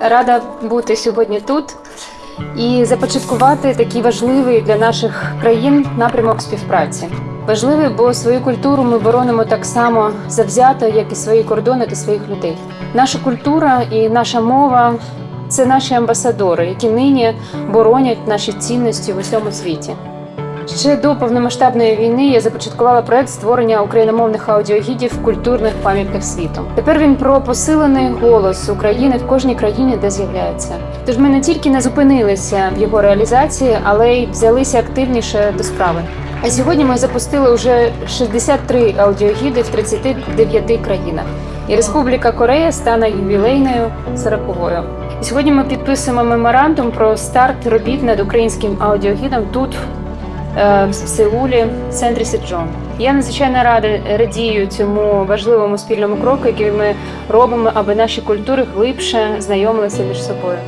Рада бути сьогодні тут і започаткувати такий важливий для наших країн напрямок співпраці. Важливий, бо свою культуру ми боронимо так само завзято, як і свої кордони та своїх людей. Наша культура і наша мова це наші амбасадори, які нині боронять наші цінності в усьому світі. Ще до повномасштабної війни я започаткувала проект створення україномовних аудіогідів в культурних пам'ятках світу. Тепер він про посилений голос України в кожній країні, де з'являється. Тож ми не тільки не зупинилися в його реалізації, але й взялися активніше до справи. А сьогодні ми запустили вже 63 аудіогіди в 39 країнах. І Республіка Корея стане ювілейною 40-ю. І сьогодні ми підписуємо меморандум про старт робіт над українським аудіогідом тут, в Сеулі, в центрі Сиджон. Я надзвичайно рада радію цьому важливому спільному кроку, який ми робимо, аби наші культури глибше знайомилися між собою.